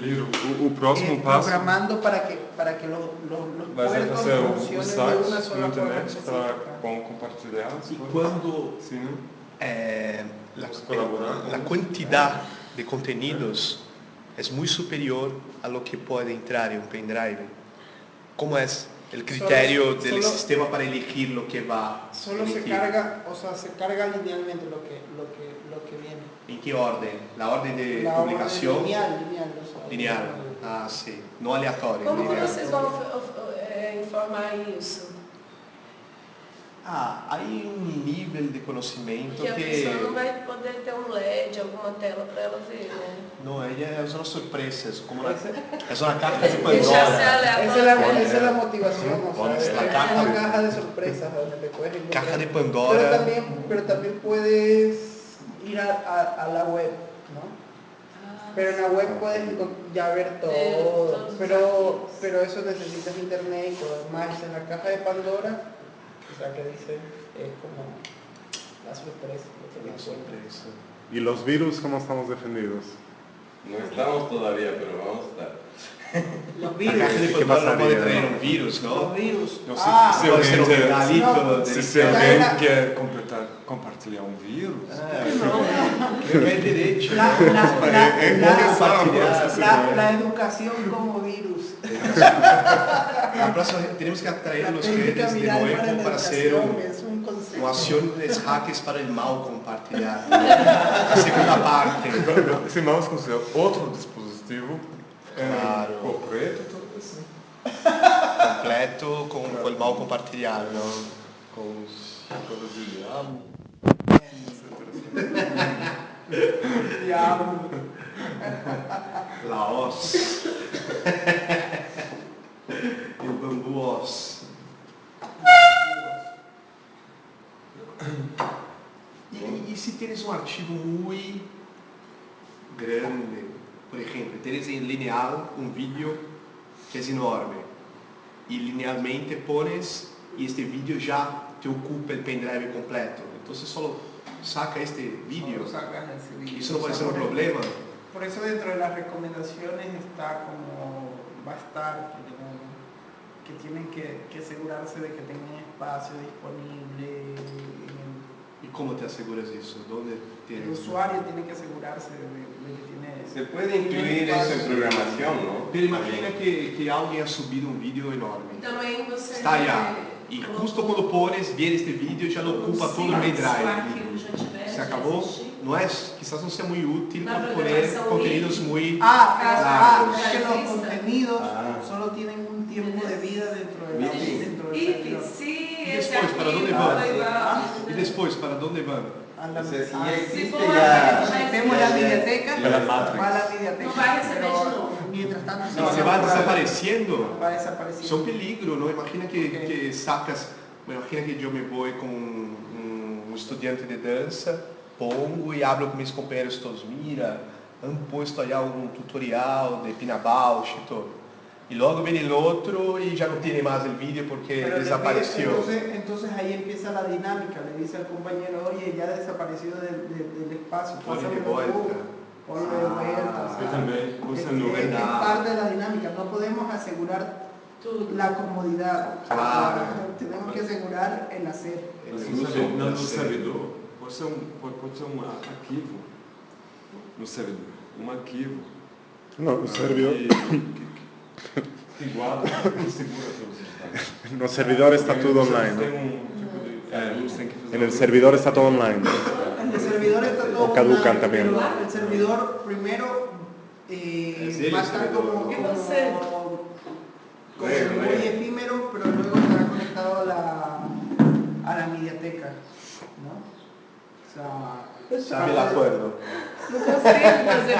Querido, o, o próximo eh, passo programando para que, para que lo- lo- los vai ser puertos fazer o, o funcionen de site una no sola forma internet específica. para com, compartilhar as Y coisas. cuando Sim, né? eh, la, Vamos colaborar con la ellos. cantidad de contenidos es muy superior a lo que puede entrar en un pendrive, ¿cómo es el criterio Solo- del solo- sistema para elegir lo que va a Solo se carga, o sea, se carga linealmente lo que, lo que, lo que viene. ¿En qué orden? ¿La orden de La orden publicación? lineal, lineal, o sea, Lineal. Ah, sí. No aleatorio. Lineal. vocês vão informar isso? Ah, hay un nivel de conocimiento Que a pessoa não vai poder ter um LED, alguma tela para ela ver, né? No, ella es una sorpresa, es como una, es una caja de Pandora. Esa es la, esa es la motivación, o sea, la es caja una de- caja de sorpresas donde te puedes encontrar. Caja de Pero Pandora. también, pero también puedes ir a, a- a la web, ¿no? Pero en la web puedes ya ver todo, pero, pero eso necesitas internet y todo más. En la caja de Pandora, o sea, que dice, es como la sorpresa. lo que cuenta. sorpresa. E os vírus como estamos defendidos? No estamos todavía, pero vamos a estar. Los La virus. de ¿Qué pasaría? traer un virus, Los ¿no? virus. No sé ah, si Puede ser un regalito No, de Se, se era- quer completar, compartilhar um vírus, Ah. La, la, la, Eh, eh, la- la- la educación como virus. La próxima tenemos que atraer La a los técnica redes de viral nuevo la para hacer educación un, es un concepto. uma acciones hackers para el mal compartilhar. A segunda parte. esse mouse considera outro dispositivo é, Claro. completo e tudo assim. Completo com, com el mal compartilhado. Com os coisas de diabo. Diablo. La hoz. el bambú hoz. Y, y si tienes un archivo muy grande, por ejemplo, tienes en lineal un vídeo que es enorme y linealmente pones y este vídeo ya te ocupa el pendrive completo. Entonces solo saca este vídeo. Solo sacas ese vídeo. Eso no puede O sea, ser un por problema. Por eso dentro de las recomendaciones está como va a estar que, que tienen que, que asegurarse de que tengan espacio disponible. ¿Y cómo te aseguras eso? ¿Dónde El usuario tiene que asegurarse de, de que tiene Se puede incluir eso en programación, ¿no? Pero imagina que, que alguien ha subido un vídeo enorme. Também você Está allá. Y justo cuando pones, viene este vídeo, ya lo ocupa todo el tiver, Se acabó. No es, quizás no sea muy útil por poner contenidos muy... Ah, Ah, ah, claro. es que los contenidos Ah. solo tienen un tiempo de vida dentro de la, Sí. dentro del esse depois, para for vai? igual... Y después, ¿para dónde van? A la- si ah, ya existe Metemos la mediateca, ya- la va a Matrix. la mediateca. No va a receber pero. Mientras tanto, Y va se a va desapareciendo. Va desapareciendo. Son peligro, ¿no? Imagina que, Ok. que sacas, imagina que yo me voy con un, un estudiante de danza, pongo y hablo con mis compañeros todos, mira, han puesto allá un tutorial de Pina Bausch y todo. Y luego viene el otro y ya no tiene más el vídeo porque Pero le desapareció. Entonces, entonces ahí empieza la dinámica. Le dice al compañero, oye, ya desapareció del, del- del espacio. Ponle de vuelta. Ponlo de Ah, vuelta. es, parte de la dinámica. No podemos asegurar la comodidad. Claro. Tenemos que asegurar el hacer. No, é ser- bom, no, no pode ser, um, pode, pode ser um arquivo no servidor. Um arquivo. No, o servidor, Que, que, que guarda, que segura todos os dados. no servidor está você online. Tem um tipo de, é, você tem que fazer En el um- servidor está todo online. En el servidor está todo O caducan online, también. pero El servidor primero eh, el va a estar como, ¿no? ¿Qué como, como muy efímero, pero luego estará conectado a la, a la mediateca. ¿no? Sea, Sabe el acuerdo. Ese